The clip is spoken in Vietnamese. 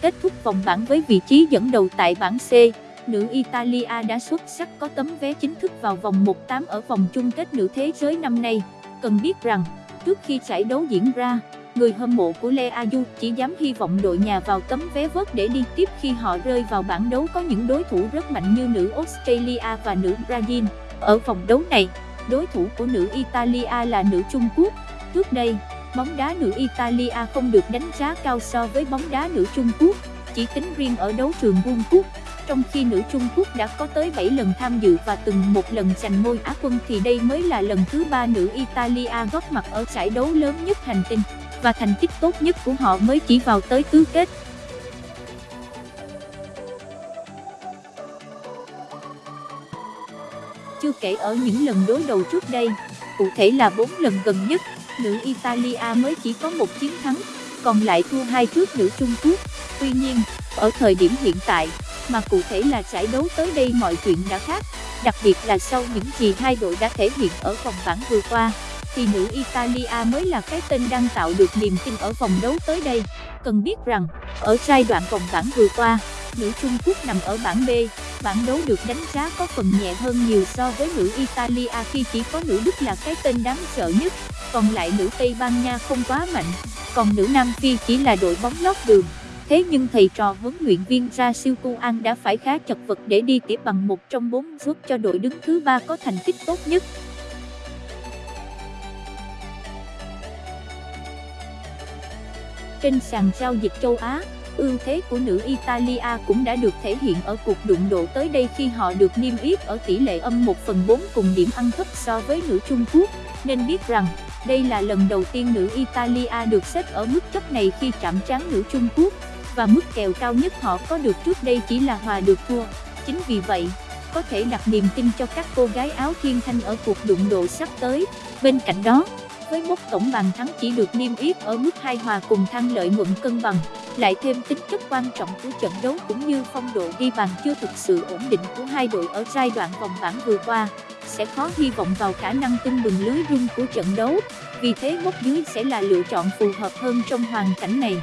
Kết thúc vòng bảng với vị trí dẫn đầu tại bảng C, nữ Italia đã xuất sắc có tấm vé chính thức vào vòng 1-8 ở vòng chung kết nữ thế giới năm nay. Cần biết rằng, trước khi giải đấu diễn ra, người hâm mộ của Lea Ayuso chỉ dám hy vọng đội nhà vào tấm vé vớt để đi tiếp khi họ rơi vào bảng đấu có những đối thủ rất mạnh như nữ Australia và nữ Brazil. Ở vòng đấu này, đối thủ của nữ Italia là nữ Trung Quốc. Trước đây, bóng đá nữ Italia không được đánh giá cao so với bóng đá nữ Trung Quốc, chỉ tính riêng ở đấu trường World Cup. Trong khi nữ Trung Quốc đã có tới 7 lần tham dự và từng một lần giành ngôi Á quân thì đây mới là lần thứ ba nữ Italia góp mặt ở giải đấu lớn nhất hành tinh, và thành tích tốt nhất của họ mới chỉ vào tới tứ kết. Chưa kể ở những lần đối đầu trước đây, cụ thể là 4 lần gần nhất, nữ Italia mới chỉ có một chiến thắng, còn lại thua hai trước nữ Trung Quốc. Tuy nhiên, ở thời điểm hiện tại, mà cụ thể là giải đấu tới đây mọi chuyện đã khác, đặc biệt là sau những gì hai đội đã thể hiện ở vòng bảng vừa qua, thì nữ Italia mới là cái tên đang tạo được niềm tin ở vòng đấu tới đây. Cần biết rằng, ở giai đoạn vòng bảng vừa qua, nữ Trung Quốc nằm ở bảng B, bảng đấu được đánh giá có phần nhẹ hơn nhiều so với nữ Italia khi chỉ có nữ Đức là cái tên đáng sợ nhất, còn lại nữ Tây Ban Nha không quá mạnh, còn nữ Nam Phi chỉ là đội bóng lót đường. Thế nhưng thầy trò huấn luyện viên ra siêu An đã phải khá chật vật để đi tiếp bằng một trong bốn giúp cho đội đứng thứ ba có thành tích tốt nhất. Trên sàn giao dịch châu Á, ưu thế của nữ Italia cũng đã được thể hiện ở cuộc đụng độ tới đây khi họ được niêm yết ở tỷ lệ âm 1 phần 4 cùng điểm ăn thấp so với nữ Trung Quốc, nên biết rằng, đây là lần đầu tiên nữ Italia được xếp ở mức chấp này khi chạm trán nữ Trung Quốc và mức kèo cao nhất họ có được trước đây chỉ là hòa được thua. Chính vì vậy, có thể đặt niềm tin cho các cô gái áo thiên thanh ở cuộc đụng độ sắp tới. Bên cạnh đó, với mốc tổng bàn thắng chỉ được niêm yết ở mức hai hòa cùng thăng lợi nhuận cân bằng, lại thêm tính chất quan trọng của trận đấu cũng như phong độ ghi bàn chưa thực sự ổn định của hai đội ở giai đoạn vòng bảng vừa qua, sẽ khó hy vọng vào khả năng tung bừng lưới rung của trận đấu, vì thế bốc dưới sẽ là lựa chọn phù hợp hơn trong hoàn cảnh này.